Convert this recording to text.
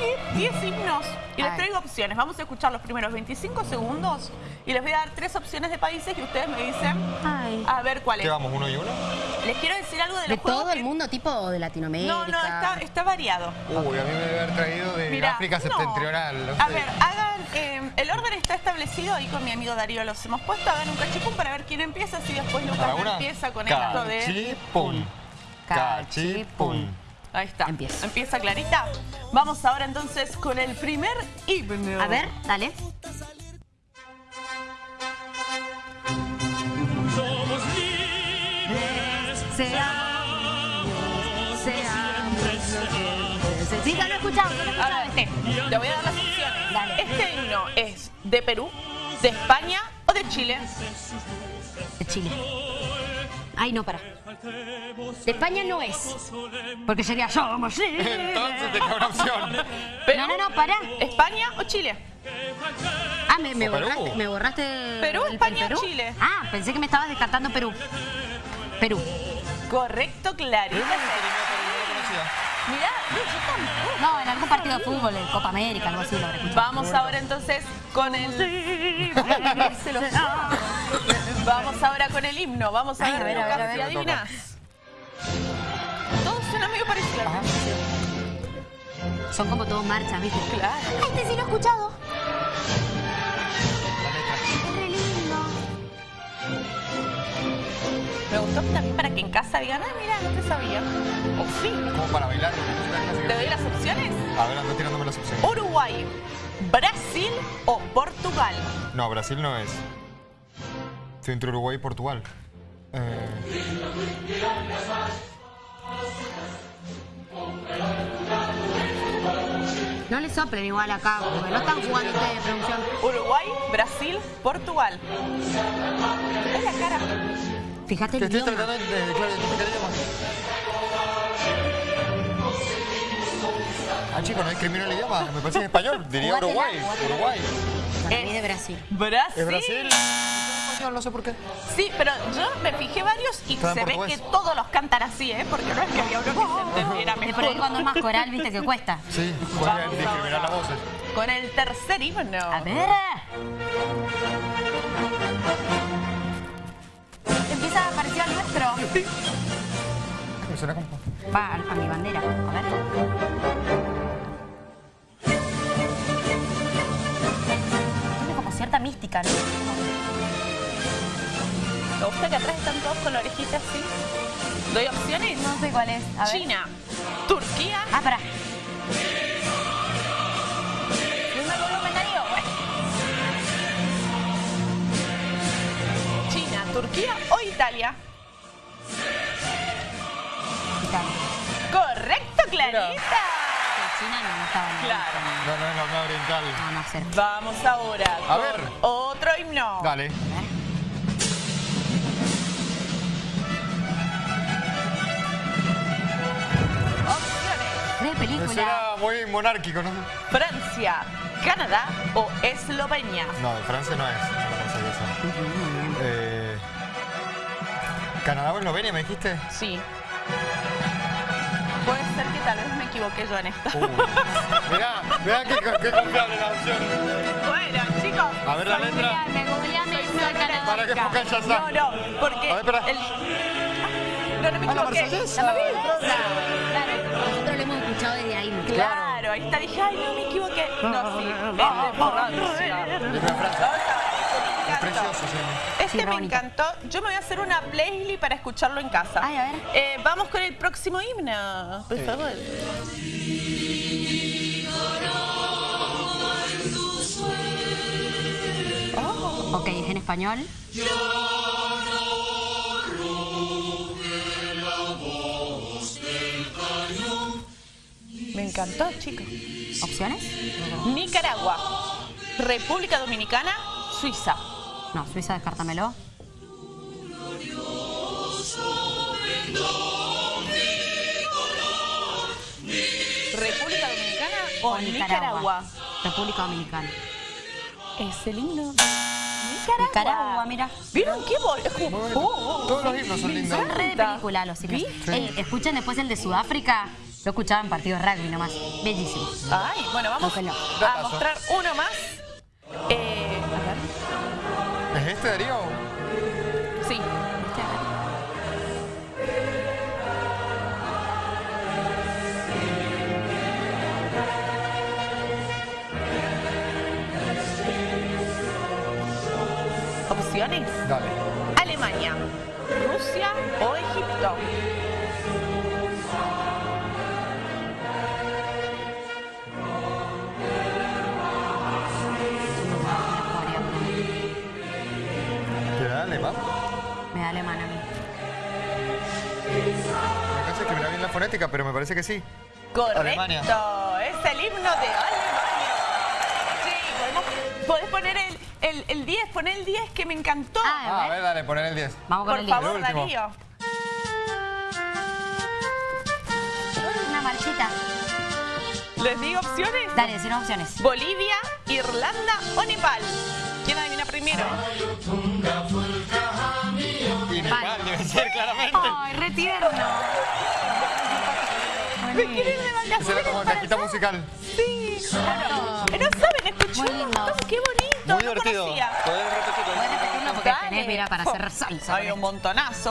elegir 10 himnos y les traigo opciones. Vamos a escuchar los primeros 25 segundos y les voy a dar tres opciones de países y ustedes me dicen Ay. a ver cuál es. ¿Qué vamos, uno y uno? Les quiero decir algo de ¿De los juegos todo el que- mundo, tipo de Latinoamérica? No, no, está, está variado. Uy, a mí me debe haber traído de Mirá, África no. septentrional. no A ver, hagan. eh, el orden está establecido ahí con mi amigo Darío. Los hemos puesto. Hagan un cachipún para ver quién empieza. Así después Lucas empieza con esto de. Cachipún. Cachipún. Ahí está. Empieza. Empieza Clarita. Vamos ahora entonces con el primer himno. A ver, dale. Somos libres, Seamos, seamos. Sí, ya lo he escuchado, ya lo he A escuchado ver, este. te voy a dar las opciones. Dale. Este himno es de Perú, de España o de Chile. De Chile. Ay, no, para. De España no es. Porque sería Somos. Entonces te queda una opción. No, no, no, para. España o Chile. Ah, me, me borraste. Me borraste Perú, el- el España o. Chile. Ah, pensé que me estabas descartando Perú. Perú. Correcto, Clarita. Mirá, no, yo tampoco. No, en algún partido de fútbol, en Copa América, algo así lo. Vamos ahora entonces con el... Vamos ahora con el himno. Vamos a Ay, ver, a ver, a Lucas, ver, a ver. si adivinas. Todos suenan medio parecidos. Son como todos marchas, ¿viste? Claro. Este sí lo he escuchado. La letra. Es re lindo. Me gustó también para que en casa digan, ah, mira, no te sabía. O sí. Como para bailar. ¿Te doy las opciones? A ver, ando tirándome las opciones. Uruguay, Brasil o Portugal. No, Brasil no es. Estoy entre Uruguay y Portugal. Eh, No le soplen igual acá, porque no están jugando ustedes de producción. Uruguay, Brasil, Portugal. Es la cara. Fíjate te el estoy idioma. tratando de, claro, identificar el idioma. Ah, chicos, no discrimino el idioma. Me parece en español. Diría Uruguay. Uruguay. Para mí de Brasil. Brasil. ¿Es Brasil? No sé por qué. Sí, pero yo me fijé varios y se ve que todos los cantan así, ¿eh? Porque no es que había uno que se entendiera Es por mejor. ahí cuando es más coral, viste que cuesta. Sí, discriminar ahora. las voces. Con el tercer himno. A ver. Empieza a parecer al nuestro. Me suena como... Va a, a mi bandera. A ver. Tiene como cierta mística, ¿no? Me gusta que atrás están todos con la orejita así. ¿Doy opciones? No sé cuál es. A ver. China, Turquía. Ah, pará. China, Turquía o Italia. Italia. Correcto, Clarita. China no me estaba Claro. No, no es la Oriental. No, no sé. Vamos ahora A con ver. otro himno. Dale. Suena muy monárquico, ¿no? Francia, Canadá o Eslovenia. No, de Francia no es. No que. Eh, ¿Canadá o Eslovenia me dijiste? Sí. Puede ser que tal vez me equivoqué yo en esto. Uh, mirá, mirá qué, qué confiable la opción. Bueno, chicos. A ver la letra. Me googleame. Para que pongan ya. No, no, porque A ver, espera. el... No, no me Ah, la equivoqué. marsellesa. La marsellesa. Está. Dije, ay, no me equivoqué. No, sí. Es de Francia. Es Este precioso, sí. Este Sí, me bonito. encantó. Yo me voy a hacer una playlist para escucharlo en casa. Ay, a ver. Eh, vamos con el próximo himno, por favor. Ok, es en español. Me encantó, chicos. ¿Opciones? Nicaragua, República Dominicana, Suiza. No, Suiza, descártamelo. República Dominicana o Nicaragua. República Dominicana. Es el himno de Nicaragua. Nicaragua, mira. ¿Vieron qué bol? Es como- Oh, oh, Todos los himnos son lindos. Son re de película los himnos. ¿Viste? Ey, escuchen después el de Sudáfrica. Lo escuchaba en partidos de rugby nomás. Bellísimo. Ay, bueno, vamos a mostrar uno más. Eh, a ver. ¿Es este, Darío? Sí. Opciones. Dale. Alemania, Rusia o Egipto. Da alemán? Me da alemán a mí. Me parece que me da bien la fonética, pero me parece que sí. Correcto. Alemania. Es el himno de Alemania. Sí, podemos, podés poner el, el, el 10, poner el 10 que me encantó. Ah, Ah, a ver, dale, poner el 10. Vamos con Por el favor. Darío. Una marchita. ¿Les digo opciones? Dale, decir opciones. Bolivia, Irlanda o Nepal. ¿Quién adivina primero? Claramente. Ay, re tierno. ¿Me quieren de vacaciones Esa era como cajita musical. Sí, claro. No saben, escuchó Muy lindo. qué bonito. Muy divertido. ¿Podés repetirlo? Puedes repetirlo porque tenés, mira, para hacer salsa. Hay un montonazo.